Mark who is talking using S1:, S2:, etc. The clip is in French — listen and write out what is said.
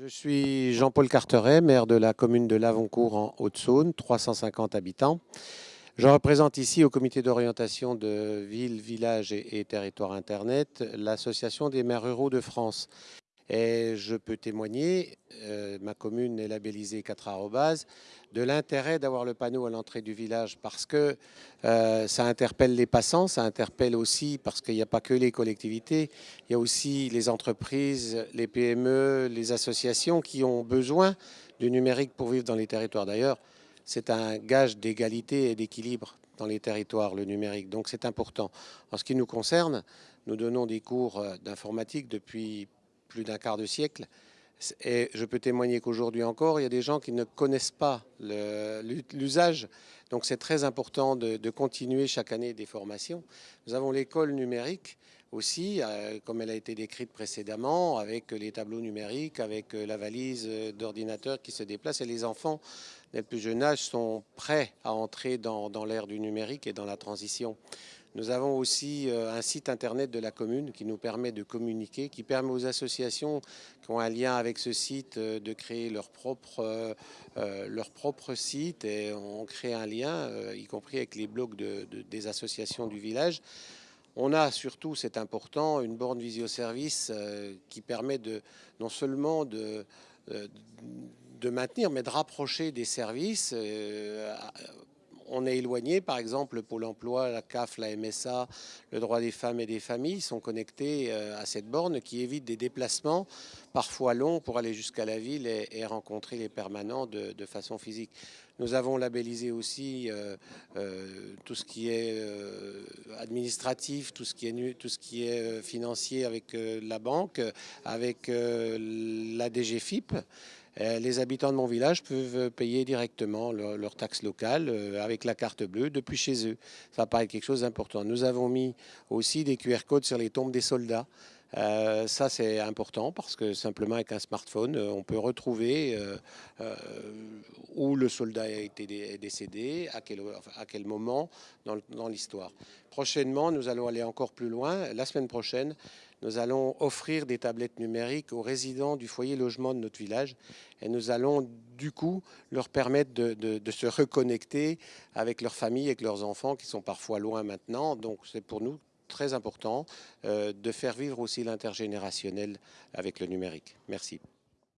S1: Je suis Jean-Paul Carteret, maire de la commune de Lavoncourt en Haute-Saône, 350 habitants. Je représente ici au comité d'orientation de villes, villages et, territoires Internet l'association des maires ruraux de France. Et je peux témoigner, euh, ma commune est labellisée 4 arrobas, de l'intérêt d'avoir le panneau à l'entrée du village parce que euh, ça interpelle les passants, ça interpelle aussi parce qu'il n'y a pas que les collectivités, il y a aussi les entreprises, les PME, les associations qui ont besoin du numérique pour vivre dans les territoires. D'ailleurs, c'est un gage d'égalité et d'équilibre dans les territoires, le numérique. Donc c'est important. En ce qui nous concerne, nous donnons des cours euh, d'informatique depuis plus d'un quart de siècle. Et je peux témoigner qu'aujourd'hui encore, il y a des gens qui ne connaissent pas l'usage. Donc c'est très important de, continuer chaque année des formations. Nous avons l'école numérique aussi, euh, comme elle a été décrite précédemment, avec les tableaux numériques, avec euh, la valise euh, d'ordinateur qui se déplace. Et les enfants, dès le plus jeune âge, sont prêts à entrer dans, l'ère du numérique et dans la transition. Nous avons aussi un site internet de la commune qui nous permet de communiquer, qui permet aux associations qui ont un lien avec ce site de créer leur propre, leur propre site et on crée un lien, y compris avec les blogs de, des associations du village. On a surtout, c'est important, une borne visio-service qui permet de, non seulement de, de maintenir, mais de rapprocher des services on est éloigné, par exemple, le Pôle emploi, la CAF, la MSA, le droit des femmes et des familles sont connectés euh, à cette borne qui évite des déplacements parfois longs pour aller jusqu'à la ville et, rencontrer les permanents de, façon physique. Nous avons labellisé aussi euh, euh, tout ce qui est administratif, tout ce qui est, tout ce qui est financier avec la banque, avec la DGFIP. Euh, les habitants de mon village peuvent payer directement leur taxes locales euh, avec la carte bleue depuis chez eux. Ça paraît quelque chose d'important. Nous avons mis aussi des QR codes sur les tombes des soldats. Euh, ça, c'est important parce que simplement avec un smartphone, on peut retrouver où le soldat a été décédé, à quel, à quel moment dans l'histoire. Prochainement, nous allons aller encore plus loin. La semaine prochaine, nous allons offrir des tablettes numériques aux résidents du foyer logement de notre village et nous allons du coup leur permettre de, se reconnecter avec leurs familles, avec leurs enfants qui sont parfois loin maintenant. Donc c'est pour nous très important euh, de faire vivre aussi l'intergénérationnel avec le numérique. Merci.